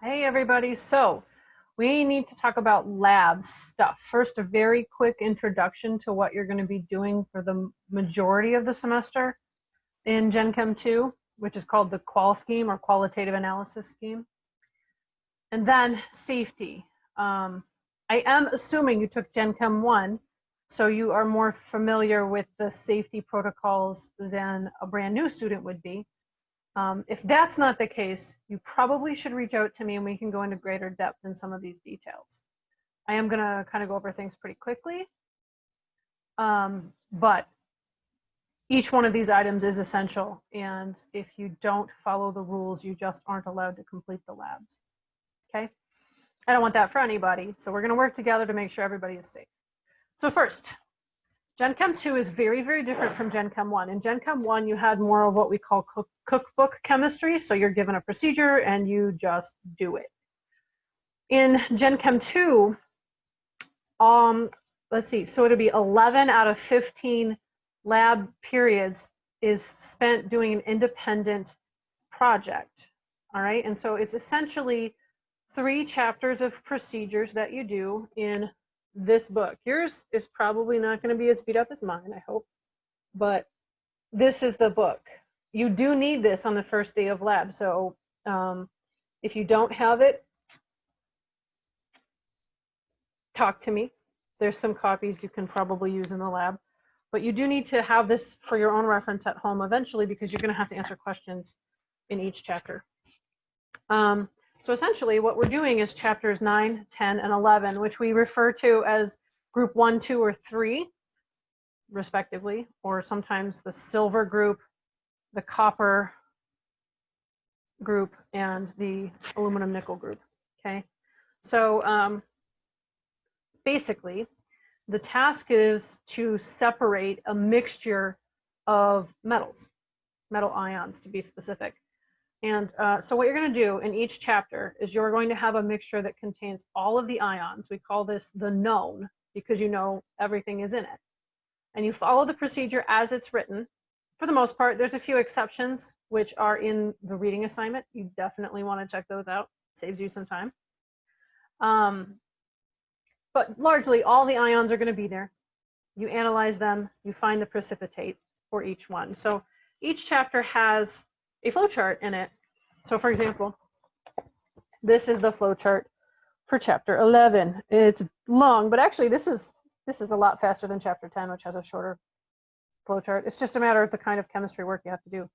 Hey everybody, so we need to talk about lab stuff. First, a very quick introduction to what you're going to be doing for the majority of the semester in Gen Chem 2, which is called the qual scheme or qualitative analysis scheme. And then safety. Um, I am assuming you took Gen Chem 1, so you are more familiar with the safety protocols than a brand new student would be. Um, if that's not the case, you probably should reach out to me and we can go into greater depth in some of these details. I am going to kind of go over things pretty quickly, um, but each one of these items is essential. And if you don't follow the rules, you just aren't allowed to complete the labs. Okay? I don't want that for anybody. So we're going to work together to make sure everybody is safe. So first, Gen Chem 2 is very, very different from Gen Chem 1. In Gen Chem 1, you had more of what we call cook cookbook chemistry. So you're given a procedure and you just do it. In Gen Chem 2, um, let's see, so it'll be 11 out of 15 lab periods is spent doing an independent project. All right, and so it's essentially three chapters of procedures that you do in this book. Yours is probably not going to be as beat up as mine, I hope, but this is the book. You do need this on the first day of lab. So um, if you don't have it, talk to me. There's some copies you can probably use in the lab, but you do need to have this for your own reference at home eventually because you're going to have to answer questions in each chapter. Um, so essentially what we're doing is chapters 9, 10, and 11, which we refer to as group 1, 2, or 3, respectively, or sometimes the silver group, the copper group, and the aluminum nickel group, okay? So um, basically, the task is to separate a mixture of metals, metal ions to be specific. And uh, so what you're going to do in each chapter is you're going to have a mixture that contains all of the ions. We call this the known because you know everything is in it. And you follow the procedure as it's written. For the most part, there's a few exceptions which are in the reading assignment. You definitely want to check those out. Saves you some time. Um, but largely all the ions are going to be there. You analyze them, you find the precipitate for each one. So each chapter has a flowchart in it. So for example, this is the flowchart for chapter 11. It's long, but actually this is this is a lot faster than chapter 10, which has a shorter flowchart. It's just a matter of the kind of chemistry work you have to do.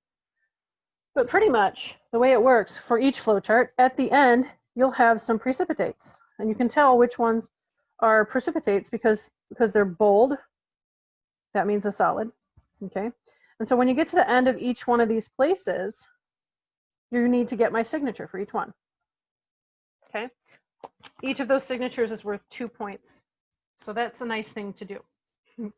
But pretty much the way it works for each flowchart, at the end, you'll have some precipitates. And you can tell which ones are precipitates because, because they're bold. That means a solid, okay? And so when you get to the end of each one of these places, you need to get my signature for each one. Okay. Each of those signatures is worth two points. So that's a nice thing to do.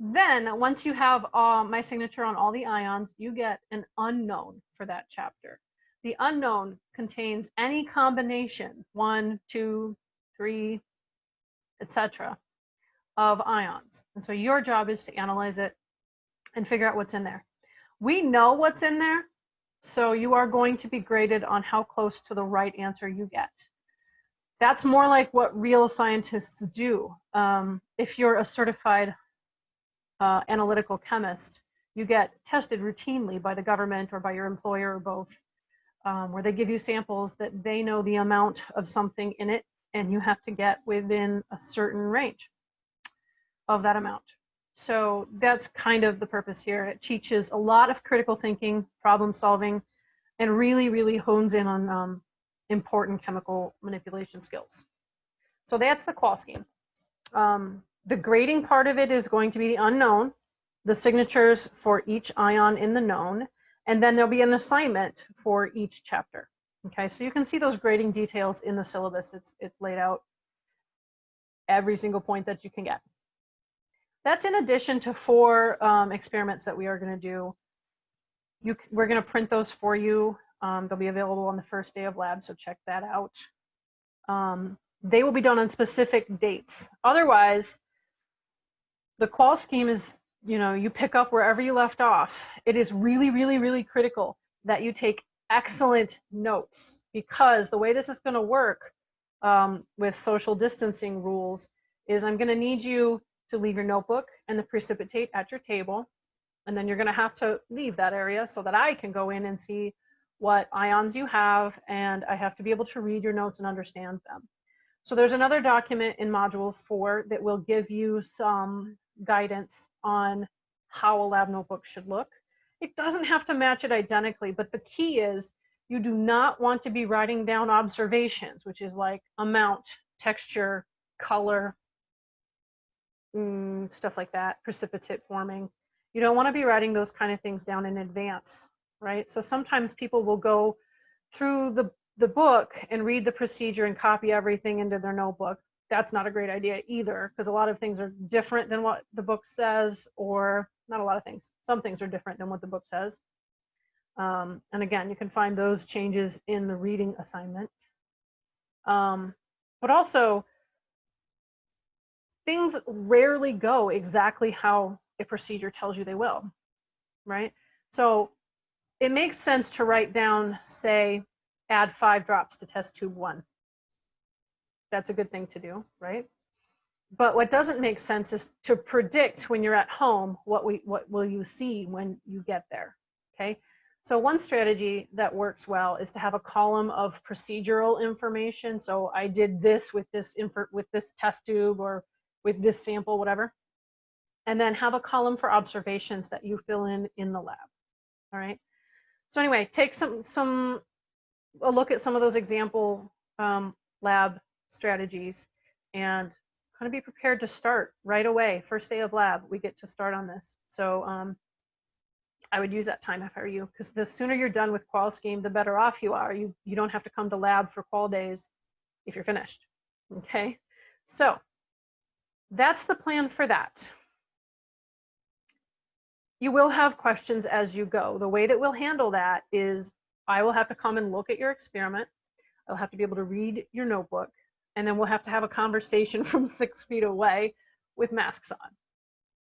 then once you have uh, my signature on all the ions, you get an unknown for that chapter. The unknown contains any combination, one, two, three, etc., of ions. And so your job is to analyze it and figure out what's in there. We know what's in there, so you are going to be graded on how close to the right answer you get. That's more like what real scientists do. Um, if you're a certified uh, analytical chemist, you get tested routinely by the government or by your employer or both, um, where they give you samples that they know the amount of something in it and you have to get within a certain range of that amount. So that's kind of the purpose here. It teaches a lot of critical thinking, problem solving, and really, really hones in on um, important chemical manipulation skills. So that's the qual scheme. Um, the grading part of it is going to be the unknown, the signatures for each ion in the known, and then there'll be an assignment for each chapter. Okay, so you can see those grading details in the syllabus. It's, it's laid out every single point that you can get. That's in addition to four um, experiments that we are going to do. You, we're going to print those for you. Um, they'll be available on the first day of lab, so check that out. Um, they will be done on specific dates. Otherwise, the qual scheme is, you know, you pick up wherever you left off. It is really, really, really critical that you take excellent notes because the way this is going to work um, with social distancing rules is I'm going to need you to leave your notebook and the precipitate at your table. And then you're going to have to leave that area so that I can go in and see what ions you have, and I have to be able to read your notes and understand them. So there's another document in module four that will give you some guidance on how a lab notebook should look. It doesn't have to match it identically, but the key is you do not want to be writing down observations, which is like amount, texture, color, mm, stuff like that, precipitate forming. You don't want to be writing those kind of things down in advance, right? So sometimes people will go through the, the book and read the procedure and copy everything into their notebook. That's not a great idea either, because a lot of things are different than what the book says, or not a lot of things. Some things are different than what the book says. Um, and again, you can find those changes in the reading assignment. Um, but also, things rarely go exactly how a procedure tells you they will, right? So it makes sense to write down, say, add five drops to test tube one. That's a good thing to do, right? But what doesn't make sense is to predict when you're at home what we what will you see when you get there. Okay. So one strategy that works well is to have a column of procedural information. So I did this with this info with this test tube or with this sample, whatever. And then have a column for observations that you fill in in the lab. All right. So anyway, take some some a look at some of those example um, lab strategies and kind of be prepared to start right away. First day of lab, we get to start on this. So um, I would use that time if I were you, because the sooner you're done with qual scheme, the better off you are. You, you don't have to come to lab for qual days if you're finished, okay? So that's the plan for that. You will have questions as you go. The way that we'll handle that is I will have to come and look at your experiment. I'll have to be able to read your notebook and then we'll have to have a conversation from six feet away with masks on.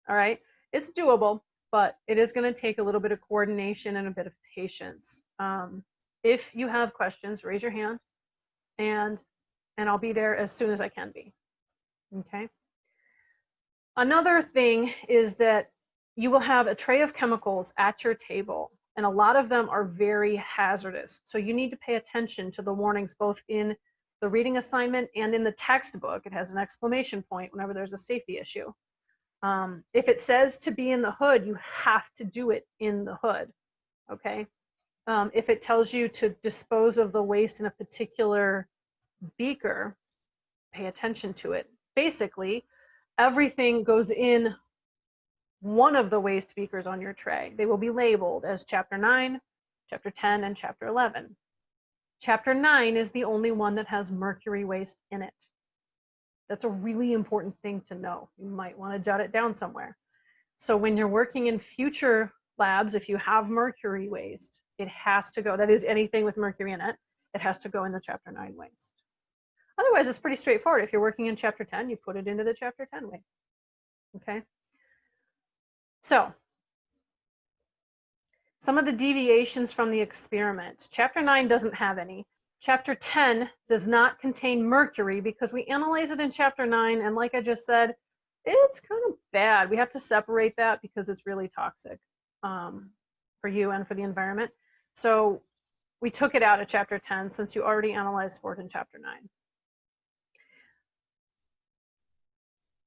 All right, it's doable, but it is going to take a little bit of coordination and a bit of patience. Um, if you have questions, raise your hand, and and I'll be there as soon as I can be. Okay. Another thing is that you will have a tray of chemicals at your table, and a lot of them are very hazardous. So you need to pay attention to the warnings both in the reading assignment and in the textbook, it has an exclamation point whenever there's a safety issue. Um, if it says to be in the hood, you have to do it in the hood, okay? Um, if it tells you to dispose of the waste in a particular beaker, pay attention to it. Basically, everything goes in one of the waste beakers on your tray. They will be labeled as chapter 9, chapter 10, and chapter 11. Chapter 9 is the only one that has mercury waste in it. That's a really important thing to know. You might want to jot it down somewhere. So when you're working in future labs, if you have mercury waste, it has to go. That is anything with mercury in it. It has to go in the chapter 9 waste. Otherwise, it's pretty straightforward. If you're working in chapter 10, you put it into the chapter 10 way. Okay. So some of the deviations from the experiment. Chapter 9 doesn't have any. Chapter 10 does not contain mercury because we analyze it in chapter 9, and like I just said, it's kind of bad. We have to separate that because it's really toxic um, for you and for the environment. So we took it out of chapter 10 since you already analyzed for it in chapter 9.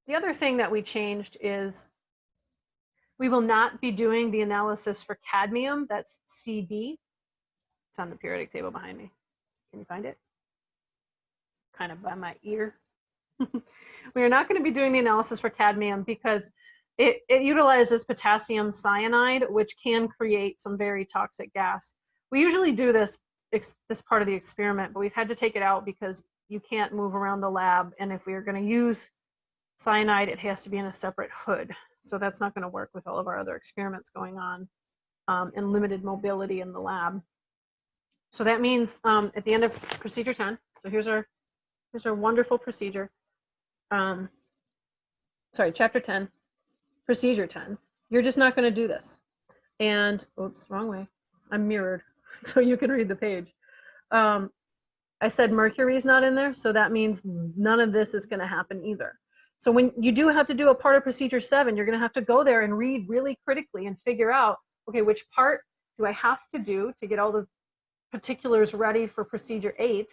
The other thing that we changed is we will not be doing the analysis for cadmium, that's CD. It's on the periodic table behind me. Can you find it? Kind of by my ear. we are not going to be doing the analysis for cadmium because it, it utilizes potassium cyanide, which can create some very toxic gas. We usually do this this part of the experiment, but we've had to take it out because you can't move around the lab. And if we are going to use cyanide, it has to be in a separate hood. So that's not going to work with all of our other experiments going on um, and limited mobility in the lab. So that means um, at the end of procedure 10, so here's our, here's our wonderful procedure. Um, sorry, chapter 10, procedure 10. You're just not going to do this. And, oops, wrong way. I'm mirrored. so you can read the page. Um, I said Mercury's not in there, so that means none of this is going to happen either. So when you do have to do a part of procedure seven, you're going to have to go there and read really critically and figure out, okay, which part do I have to do to get all the particulars ready for procedure eight,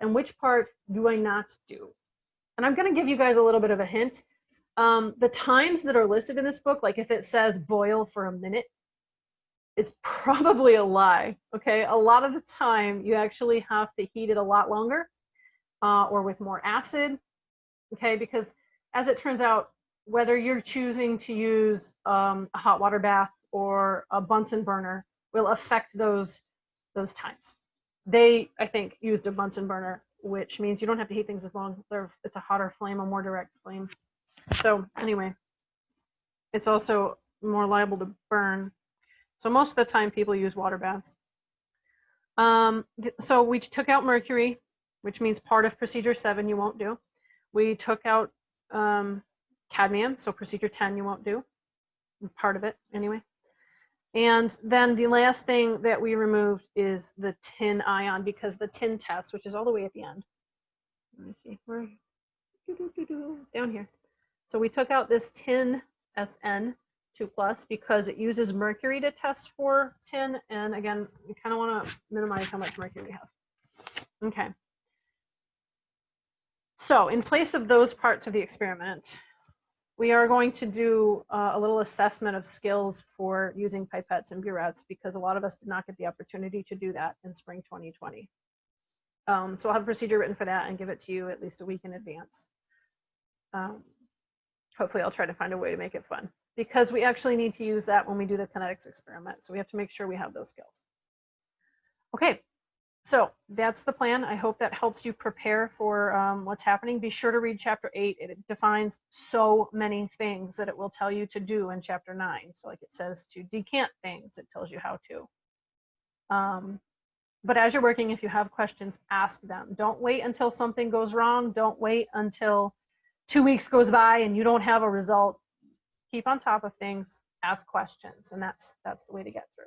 and which part do I not do? And I'm going to give you guys a little bit of a hint. Um, the times that are listed in this book, like if it says boil for a minute, it's probably a lie. Okay, a lot of the time you actually have to heat it a lot longer uh, or with more acid. Okay, because as it turns out, whether you're choosing to use um, a hot water bath or a Bunsen burner will affect those those times. They, I think, used a Bunsen burner, which means you don't have to heat things as long. It's a hotter flame, a more direct flame. So anyway, it's also more liable to burn. So most of the time people use water baths. Um, so we took out mercury, which means part of procedure seven you won't do. We took out um, cadmium, so procedure 10 you won't do, part of it anyway. And then the last thing that we removed is the tin ion because the tin test, which is all the way at the end. Let me see, where, down here. So we took out this tin SN 2 plus because it uses mercury to test for tin. And again, we kind of want to minimize how much mercury we have. Okay. So in place of those parts of the experiment, we are going to do uh, a little assessment of skills for using pipettes and burettes because a lot of us did not get the opportunity to do that in spring 2020. Um, so I'll have a procedure written for that and give it to you at least a week in advance. Um, hopefully I'll try to find a way to make it fun because we actually need to use that when we do the kinetics experiment. So we have to make sure we have those skills. Okay, so that's the plan. I hope that helps you prepare for um, what's happening. Be sure to read chapter eight. It defines so many things that it will tell you to do in chapter nine. So like it says to decant things, it tells you how to. Um, but as you're working, if you have questions, ask them. Don't wait until something goes wrong. Don't wait until two weeks goes by and you don't have a result. Keep on top of things, ask questions, and that's that's the way to get through.